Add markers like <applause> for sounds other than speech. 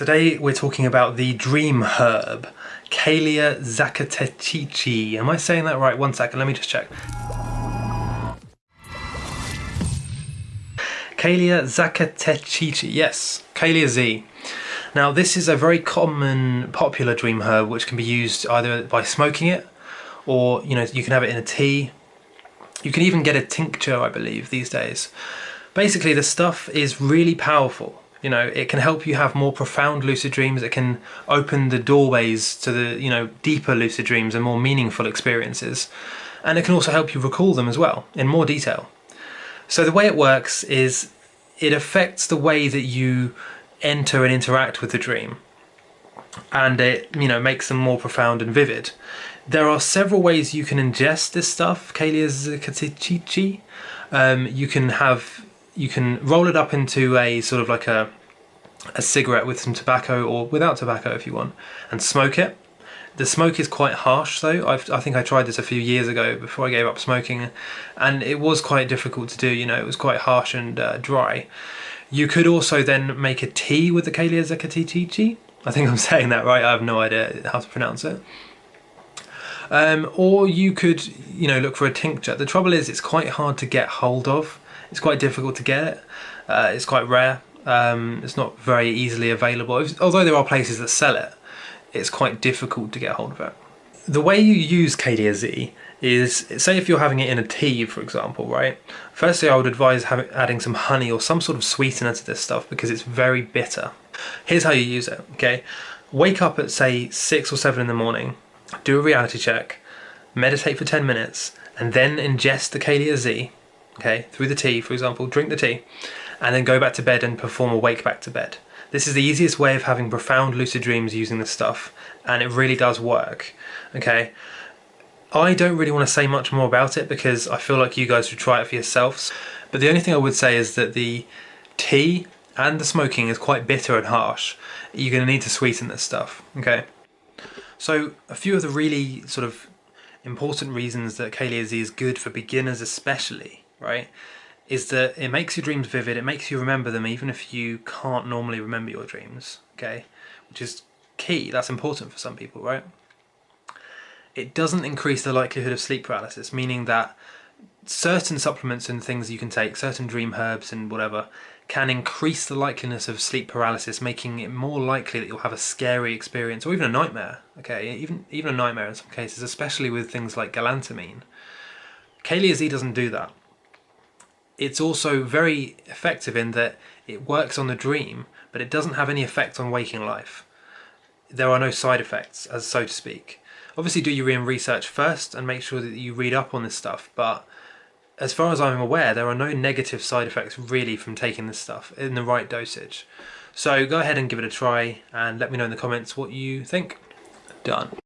Today we're talking about the dream herb, Calea zacatechichi. Am I saying that right? One second, let me just check. Calea zacatechichi, yes, Calea Z. Now this is a very common, popular dream herb which can be used either by smoking it or you know you can have it in a tea. You can even get a tincture I believe these days. Basically the stuff is really powerful. You know, it can help you have more profound lucid dreams. It can open the doorways to the, you know, deeper lucid dreams and more meaningful experiences. And it can also help you recall them as well in more detail. So the way it works is it affects the way that you enter and interact with the dream and it you know makes them more profound and vivid there are several ways you can ingest this stuff Calea zacatechichi um, you can have you can roll it up into a sort of like a a cigarette with some tobacco or without tobacco if you want and smoke it the smoke is quite harsh though I've, i think I tried this a few years ago before I gave up smoking and it was quite difficult to do you know it was quite harsh and uh, dry you could also then make a tea with the Calea zacatechichi. I think I'm <laughs> saying that right. I have no idea how to pronounce it. Um, or you could, you know, look for a tincture. The trouble is it's quite hard to get hold of. It's quite difficult to get it. Uh, it's quite rare. Um, it's not very easily available. Although there are places that sell it, it's quite difficult to get hold of it. The way you use Calea Z is say if you're having it in a tea for example right firstly I would advise having, adding some honey or some sort of sweetener to this stuff because it's very bitter here's how you use it okay wake up at say 6 or 7 in the morning do a reality check meditate for 10 minutes and then ingest the Calea Z okay through the tea for example drink the tea and then go back to bed and perform a wake back to bed this is the easiest way of having profound lucid dreams using this stuff and it really does work okay I don't really want to say much more about it because I feel like you guys should try it for yourselves. But the only thing I would say is that the tea and the smoking is quite bitter and harsh. You're going to need to sweeten this stuff, okay? So a few of the really sort of important reasons that Calea Z is good for beginners especially, right, is that it makes your dreams vivid, it makes you remember them even if you can't normally remember your dreams, okay? Which is key, that's important for some people, right? it doesn't increase the likelihood of sleep paralysis, meaning that certain supplements and things you can take, certain dream herbs and whatever, can increase the likeliness of sleep paralysis, making it more likely that you'll have a scary experience or even a nightmare. Okay, even even a nightmare in some cases, especially with things like galantamine. Z doesn't do that. It's also very effective in that it works on the dream, but it doesn't have any effect on waking life. There are no side effects, as so to speak. Obviously do your own research first and make sure that you read up on this stuff, but as far as I'm aware, there are no negative side effects really from taking this stuff in the right dosage. So go ahead and give it a try and let me know in the comments what you think. Done.